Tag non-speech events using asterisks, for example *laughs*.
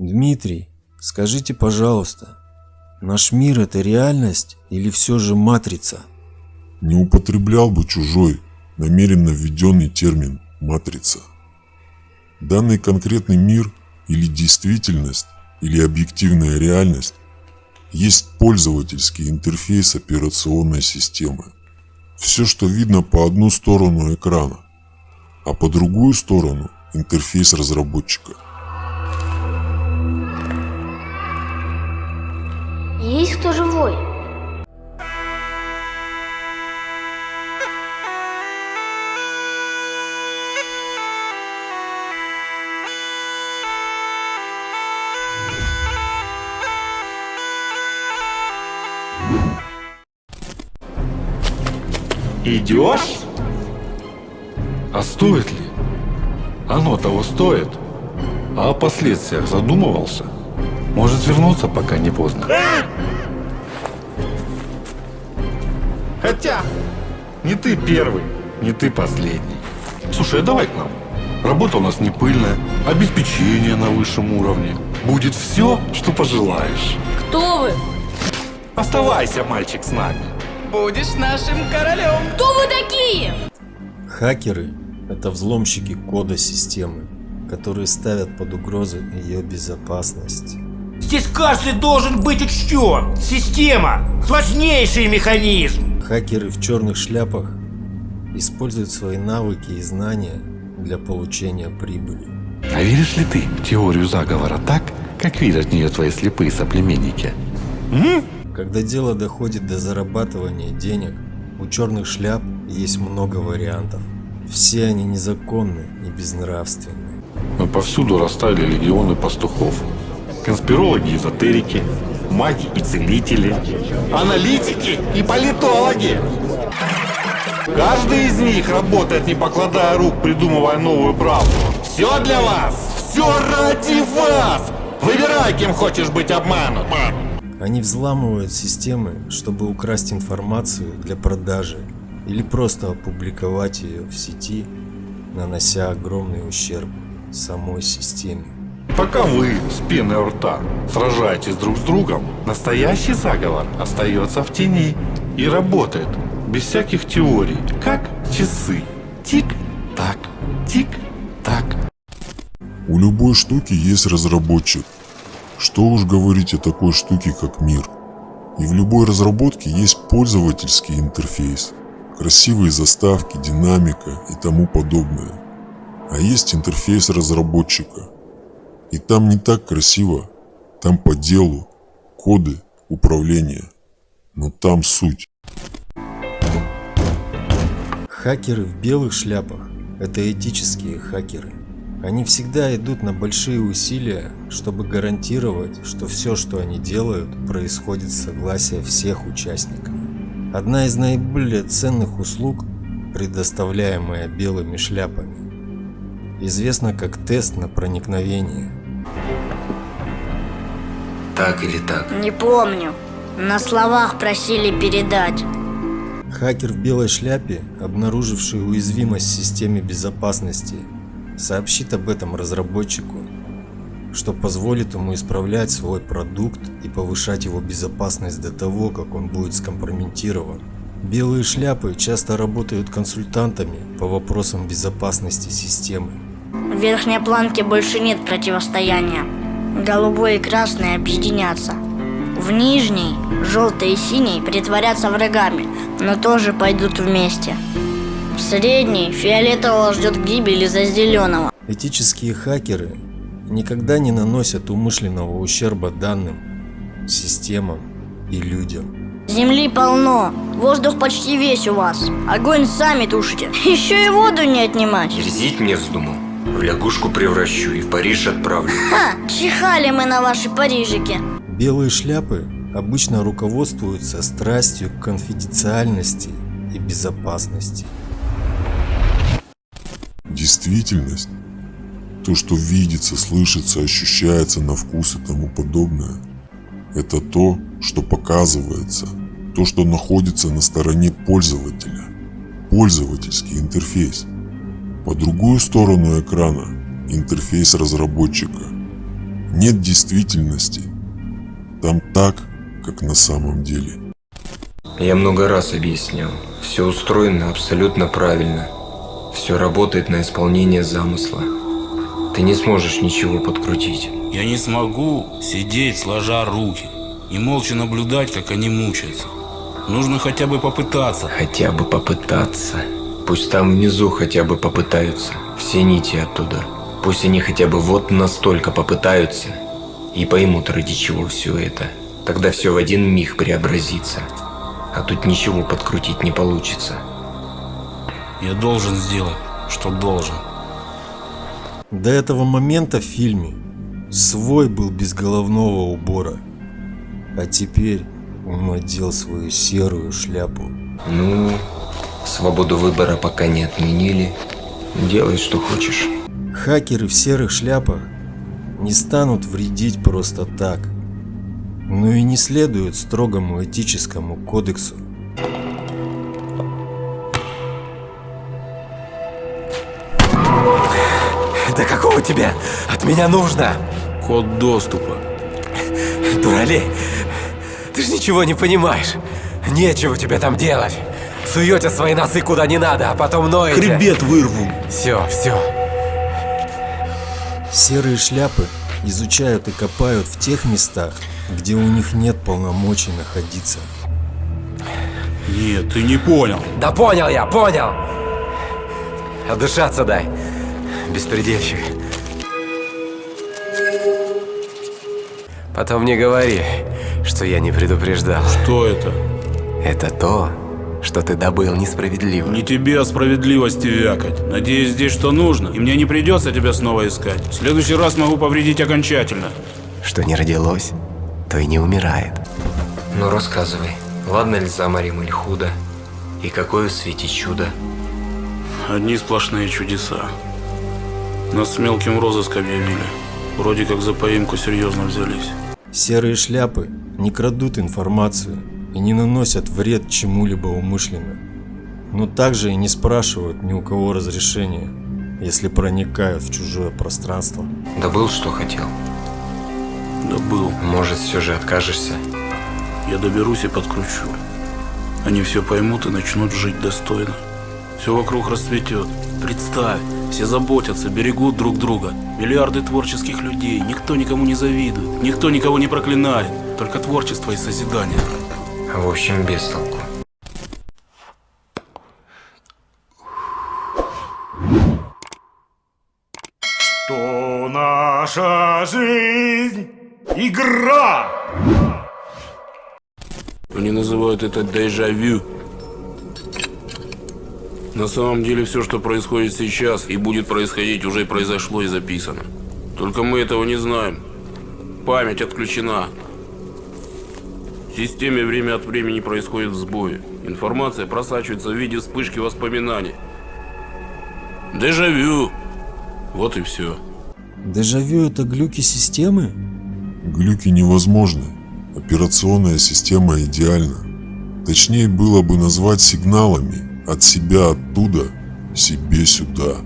Дмитрий, скажите, пожалуйста, наш мир это реальность или все же матрица? Не употреблял бы чужой, намеренно введенный термин «матрица». Данный конкретный мир или действительность, или объективная реальность есть пользовательский интерфейс операционной системы. Все, что видно по одну сторону экрана, а по другую сторону интерфейс разработчика. Есть кто живой? Идешь? А стоит ли? Оно того стоит. А о последствиях задумывался? Может вернуться, пока не поздно. Хотя, не ты первый, не ты последний. Слушай, а давай к нам. Работа у нас не пыльная, обеспечение на высшем уровне. Будет все, что пожелаешь. Кто вы? Оставайся, мальчик, с нами. Будешь нашим королем. Кто вы такие? Хакеры – это взломщики кода системы, которые ставят под угрозу ее безопасность. Здесь каждый должен быть учтен. Система – сложнейший механизм. Хакеры в черных шляпах используют свои навыки и знания для получения прибыли. А веришь ли ты в теорию заговора так, как видят в нее твои слепые соплеменники? М? Когда дело доходит до зарабатывания денег, у черных шляп есть много вариантов. Все они незаконны и безнравственны. Но повсюду растали легионы пастухов. Конспирологи, эзотерики, маги и целители, аналитики и политологи. Каждый из них работает, не покладая рук, придумывая новую правду. Все для вас! Все ради вас! Выбирай, кем хочешь быть обманут. Они взламывают системы, чтобы украсть информацию для продажи или просто опубликовать ее в сети, нанося огромный ущерб самой системе. Пока вы с пеной рта сражаетесь друг с другом, настоящий заговор остается в тени и работает без всяких теорий, как часы. Тик-так, тик-так. У любой штуки есть разработчик. Что уж говорить о такой штуке, как мир. И в любой разработке есть пользовательский интерфейс, красивые заставки, динамика и тому подобное. А есть интерфейс разработчика. И там не так красиво, там по делу, коды, управление. Но там суть. Хакеры в белых шляпах – это этические хакеры. Они всегда идут на большие усилия, чтобы гарантировать, что все, что они делают, происходит с согласия всех участников. Одна из наиболее ценных услуг, предоставляемая белыми шляпами, известна как тест на проникновение. Так или так? Не помню. На словах просили передать. Хакер в белой шляпе, обнаруживший уязвимость в системе безопасности, сообщит об этом разработчику, что позволит ему исправлять свой продукт и повышать его безопасность до того, как он будет скомпрометирован. Белые шляпы часто работают консультантами по вопросам безопасности системы. В верхней планке больше нет противостояния. Голубой и красный объединятся. В нижней, желтый и синий притворятся врагами, но тоже пойдут вместе. В средней фиолетового ждет гибель из-за зеленого. Этические хакеры никогда не наносят умышленного ущерба данным, системам и людям. Земли полно, воздух почти весь у вас. Огонь сами тушите, *laughs* еще и воду не отнимать. Дерзить мне вздумал. В лягушку превращу и в Париж отправлю. Ха, чихали мы на ваши Парижики. Белые шляпы обычно руководствуются страстью к конфиденциальности и безопасности. Действительность, то, что видится, слышится, ощущается на вкус и тому подобное, это то, что показывается, то, что находится на стороне пользователя, пользовательский интерфейс. По другую сторону экрана интерфейс разработчика. Нет действительности. Там так, как на самом деле. Я много раз объяснял. Все устроено абсолютно правильно. Все работает на исполнение замысла. Ты не сможешь ничего подкрутить. Я не смогу сидеть сложа руки и молча наблюдать, как они мучаются. Нужно хотя бы попытаться. Хотя бы попытаться. Пусть там внизу хотя бы попытаются. Все нити оттуда. Пусть они хотя бы вот настолько попытаются. И поймут, ради чего все это. Тогда все в один миг преобразится. А тут ничего подкрутить не получится. Я должен сделать, что должен. До этого момента в фильме свой был без головного убора. А теперь он одел свою серую шляпу. Ну, свободу выбора пока не отменили. Делай, что хочешь. Хакеры в серых шляпах не станут вредить просто так. Но и не следуют строгому этическому кодексу. Да какого тебе от меня нужно? Код доступа. Дуралей, ты же ничего не понимаешь. Нечего тебе там делать. Суете свои носы куда не надо, а потом ноете. Хребет вырву. Все, все. Серые шляпы изучают и копают в тех местах, где у них нет полномочий находиться. Нет, ты не понял. Да понял я, понял. Отдышаться дай, беспредельщик. Потом не говори, что я не предупреждал. Что это? Это то, что ты добыл несправедливо. Не тебе о справедливости вякать. Надеюсь, здесь что нужно, и мне не придется тебя снова искать. В следующий раз могу повредить окончательно. Что не родилось, то и не умирает. Ну рассказывай, ладно ли заморим или худо? И какое в свете чудо? Одни сплошные чудеса. Нас с мелким розыск объявили. Вроде как за поимку серьезно взялись. Серые шляпы не крадут информацию и не наносят вред чему-либо умышленно. Но также и не спрашивают ни у кого разрешения, если проникают в чужое пространство. Добыл, что хотел? Да был. Может, все же откажешься? Я доберусь и подкручу. Они все поймут и начнут жить достойно. Все вокруг расцветет. Представь, все заботятся, берегут друг друга. Миллиарды творческих людей, никто никому не завидует, никто никого не проклинает. Только творчество и созидание. В общем, без толку. Что наша жизнь игра. Они называют это дежавю. На самом деле все, что происходит сейчас и будет происходить, уже произошло и записано. Только мы этого не знаем. Память отключена. В системе время от времени происходят сбои. Информация просачивается в виде вспышки воспоминаний. Дежавю. Вот и все. Дежавю это глюки системы? Глюки невозможны. Операционная система идеальна. Точнее было бы назвать сигналами от себя оттуда себе сюда.